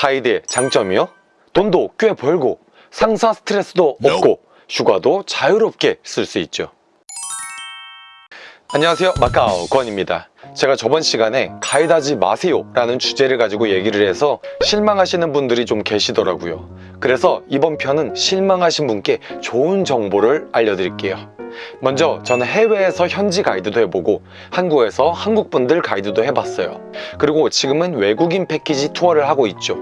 가이드의 장점이요? 돈도 꽤 벌고 상사 스트레스도 없고 휴가도 자유롭게 쓸 수 있죠. 안녕하세요. 마카오 권입니다. 제가 저번 시간에 가이드하지 마세요 라는 주제를 가지고 얘기를 해서 실망하시는 분들이 좀 계시더라고요. 그래서 이번 편은 실망하신 분께 좋은 정보를 알려드릴게요 먼저 저는 해외에서 현지 가이드도 해보고 한국에서 한국분들 가이드도 해봤어요. 그리고 지금은 외국인 패키지 투어를 하고 있죠.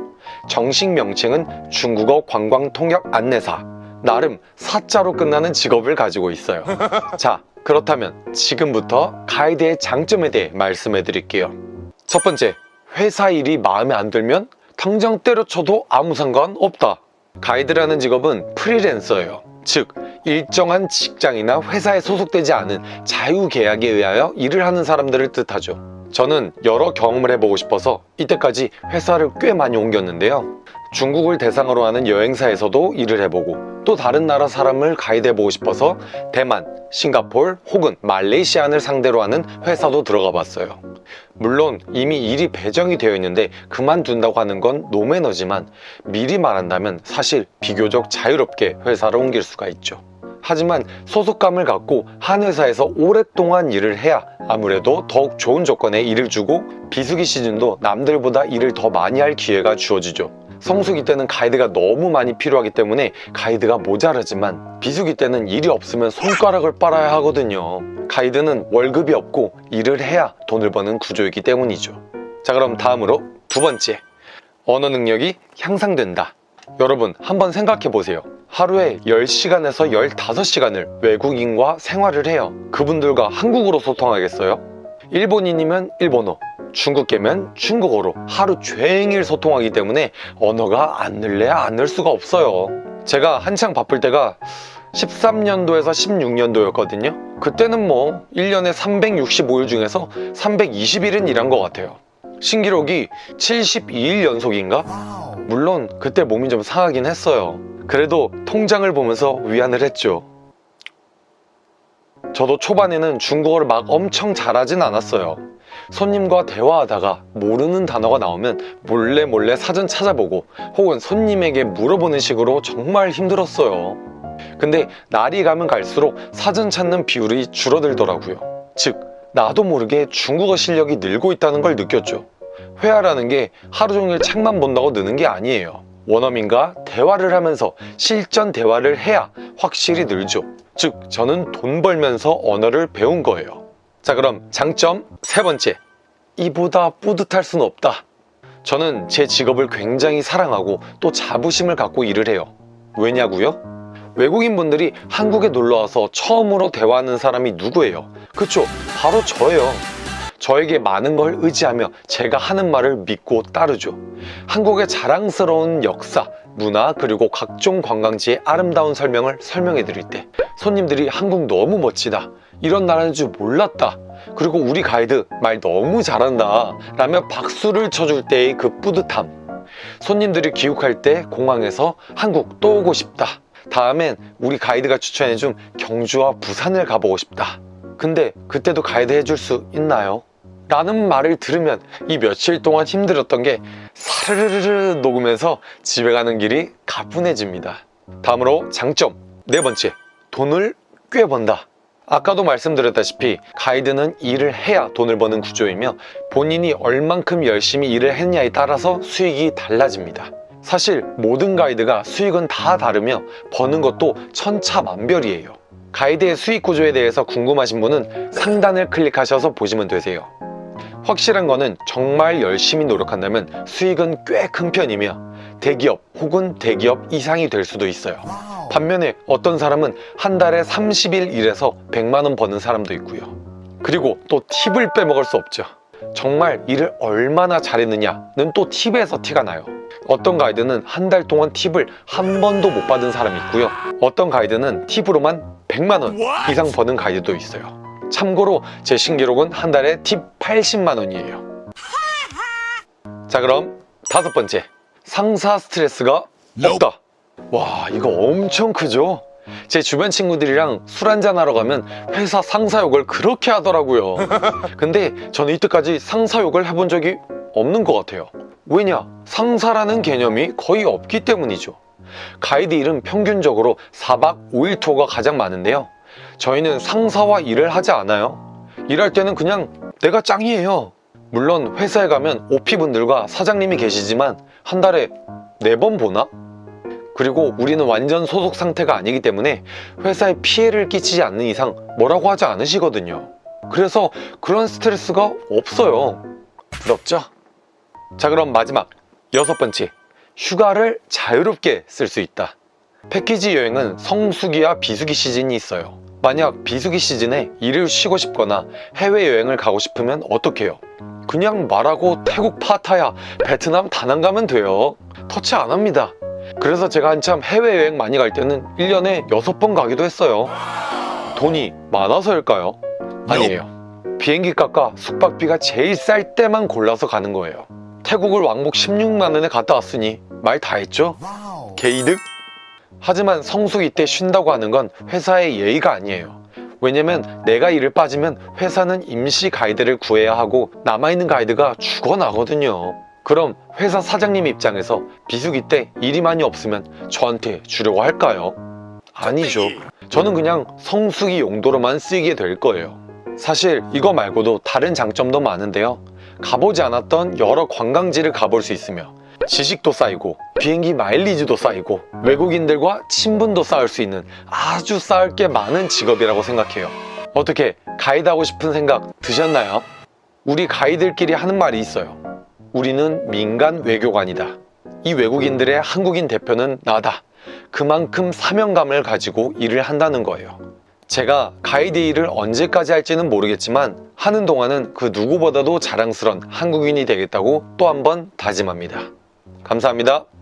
정식 명칭은 중국어 관광 통역 안내사. 나름 사자로 끝나는 직업을 가지고 있어요. 자 그렇다면 지금부터 가이드의 장점에 대해 말씀해 드릴게요. 첫 번째 회사 일이 마음에 안 들면 당장 때려쳐도 아무 상관 없다. 가이드라는 직업은 프리랜서예요. 즉 일정한 직장이나 회사에 소속되지 않은 자유계약에 의하여 일을 하는 사람들을 뜻하죠. 저는 여러 경험을 해보고 싶어서 이때까지 회사를 꽤 많이 옮겼는데요. 중국을 대상으로 하는 여행사에서도 일을 해보고 또 다른 나라 사람을 가이드해보고 싶어서 대만, 싱가폴 혹은 말레이시안을 상대로 하는 회사도 들어가 봤어요. 물론 이미 일이 배정이 되어 있는데 그만둔다고 하는 건 노매너지만 미리 말한다면 사실 비교적 자유롭게 회사를 옮길 수가 있죠 하지만 소속감을 갖고 한 회사에서 오랫동안 일을 해야 아무래도 더욱 좋은 조건에 일을 주고 비수기 시즌도 남들보다 일을 더 많이 할 기회가 주어지죠. 성수기 때는 가이드가 너무 많이 필요하기 때문에 가이드가 모자라지만 비수기 때는 일이 없으면 손가락을 빨아야 하거든요. 가이드는 월급이 없고 일을 해야 돈을 버는 구조이기 때문이죠. 자 그럼 다음으로 두 번째. 언어 능력이 향상된다. 여러분 한번 생각해 보세요 하루에 10시간에서 15시간을 외국인과 생활을 해요. 그분들과 한국어로 소통하겠어요? 일본인이면 일본어 중국계면 중국어로 하루 종일 소통하기 때문에 언어가 안 늘래야 안 늘 수가 없어요. 제가 한창 바쁠 때가 13년도에서 16년도였거든요. 그때는 뭐 1년에 365일 중에서 320일은 일한 것 같아요. 신기록이 72일 연속인가? 물론 그때 몸이 좀 상하긴 했어요 그래도 통장을 보면서 위안을 했죠. 저도 초반에는 중국어를 막 엄청 잘하진 않았어요. 손님과 대화하다가 모르는 단어가 나오면 몰래 몰래 사전 찾아보고 혹은 손님에게 물어보는 식으로 정말 힘들었어요. 근데 날이 가면 갈수록 사전 찾는 비율이 줄어들더라고요. 즉 나도 모르게 중국어 실력이 늘고 있다는 걸 느꼈죠. 회화라는 게 하루 종일 책만 본다고 느는 게 아니에요 원어민과 대화를 하면서 실전 대화를 해야 확실히 늘죠. 즉 저는 돈 벌면서 언어를 배운 거예요. 자 그럼 장점 세 번째. 이보다 뿌듯할 수는 없다. 저는 제 직업을 굉장히 사랑하고 또 자부심을 갖고 일을 해요. 왜냐고요? 외국인분들이 한국에 놀러와서 처음으로 대화하는 사람이 누구예요? 그쵸? 바로 저예요 저에게 많은 걸 의지하며 제가 하는 말을 믿고 따르죠. 한국의 자랑스러운 역사, 문화 그리고 각종 관광지의 아름다운 설명을 설명해 드릴 때 손님들이 한국 너무 멋지다. 이런 나라인 줄 몰랐다. 그리고 우리 가이드 말 너무 잘한다. 라며 박수를 쳐줄 때의 그 뿌듯함. 손님들이 귀국할 때 공항에서 한국 또 오고 싶다. 다음엔 우리 가이드가 추천해준 경주와 부산을 가보고 싶다. 근데 그때도 가이드 해줄 수 있나요? 라는 말을 들으면 이 며칠 동안 힘들었던 게 사르르르 녹으면서 집에 가는 길이 가뿐해집니다. 다음으로 장점. 네 번째 돈을 꽤 번다. 아까도 말씀드렸다시피 가이드는 일을 해야 돈을 버는 구조이며 본인이 얼만큼 열심히 일을 했냐에 따라서 수익이 달라집니다. 사실 모든 가이드가 수익은 다 다르며 버는 것도 천차만별이에요. 가이드의 수익 구조에 대해서 궁금하신 분은 상단을 클릭하셔서 보시면 되세요 확실한 거는 정말 열심히 노력한다면 수익은 꽤 큰 편이며 대기업 혹은 대기업 이상이 될 수도 있어요. 반면에 어떤 사람은 한 달에 30일 일해서 100만원 버는 사람도 있고요. 그리고 또 팁을 빼먹을 수 없죠. 정말 일을 얼마나 잘했느냐는 또 팁에서 티가 나요. 어떤 가이드는 한 달 동안 팁을 한 번도 못 받은 사람이 있고요. 어떤 가이드는 팁으로만 100만원 이상 버는 가이드도 있어요 참고로 제 신기록은 한 달에 팁 80만원이에요 자 그럼 다섯 번째 상사 스트레스가 없다 와 이거 엄청 크죠? 제 주변 친구들이랑 술 한잔하러 가면 회사 상사 욕을 그렇게 하더라고요. 근데 저는 이때까지 상사 욕을 해본 적이 없는 것 같아요. 왜냐? 상사라는 개념이 거의 없기 때문이죠. 가이드 일은 평균적으로 4박 5일 투어가 가장 많은데요. 저희는 상사와 일을 하지 않아요. 일할 때는 그냥 내가 짱이에요. 물론 회사에 가면 OP분들과 사장님이 계시지만 한 달에 4번 보나? 그리고 우리는 완전 소속 상태가 아니기 때문에 회사에 피해를 끼치지 않는 이상 뭐라고 하지 않으시거든요. 그래서 그런 스트레스가 없어요. 부럽죠? 자 그럼 마지막 여섯 번째 휴가를 자유롭게 쓸 수 있다. 패키지 여행은 성수기와 비수기 시즌이 있어요. 만약 비수기 시즌에 일을 쉬고 싶거나 해외여행을 가고 싶으면 어떡해요? 그냥 말하고 태국 파타야, 베트남 다낭 가면 돼요. 터치 안 합니다. 그래서 제가 한참 해외여행 많이 갈 때는 1년에 6번 가기도 했어요. 돈이 많아서일까요? 아니에요. 비행기 값과 숙박비가 제일 쌀 때만 골라서 가는 거예요. 태국을 왕복 16만 원에 갔다 왔으니 말 다 했죠? 개이득? 하지만 성수기 때 쉰다고 하는 건 회사의 예의가 아니에요. 왜냐면 내가 일을 빠지면 회사는 임시 가이드를 구해야 하고 남아있는 가이드가 죽어나거든요. 그럼 회사 사장님 입장에서 비수기 때 일이 많이 없으면 저한테 주려고 할까요? 아니죠. 저는 그냥 성수기 용도로만 쓰이게 될 거예요. 사실 이거 말고도 다른 장점도 많은데요. 가보지 않았던 여러 관광지를 가볼 수 있으며 지식도 쌓이고 비행기 마일리지도 쌓이고 외국인들과 친분도 쌓을 수 있는 아주 쌓을 게 많은 직업이라고 생각해요. 어떻게 가이드 하고 싶은 생각 드셨나요? 우리 가이드들끼리 하는 말이 있어요. 우리는 민간 외교관이다. 이 외국인들의 한국인 대표는 나다. 그만큼 사명감을 가지고 일을 한다는 거예요. 제가 가이드 일을 언제까지 할지는 모르겠지만 하는 동안은 그 누구보다도 자랑스런 한국인이 되겠다고 또 한 번 다짐합니다. 감사합니다.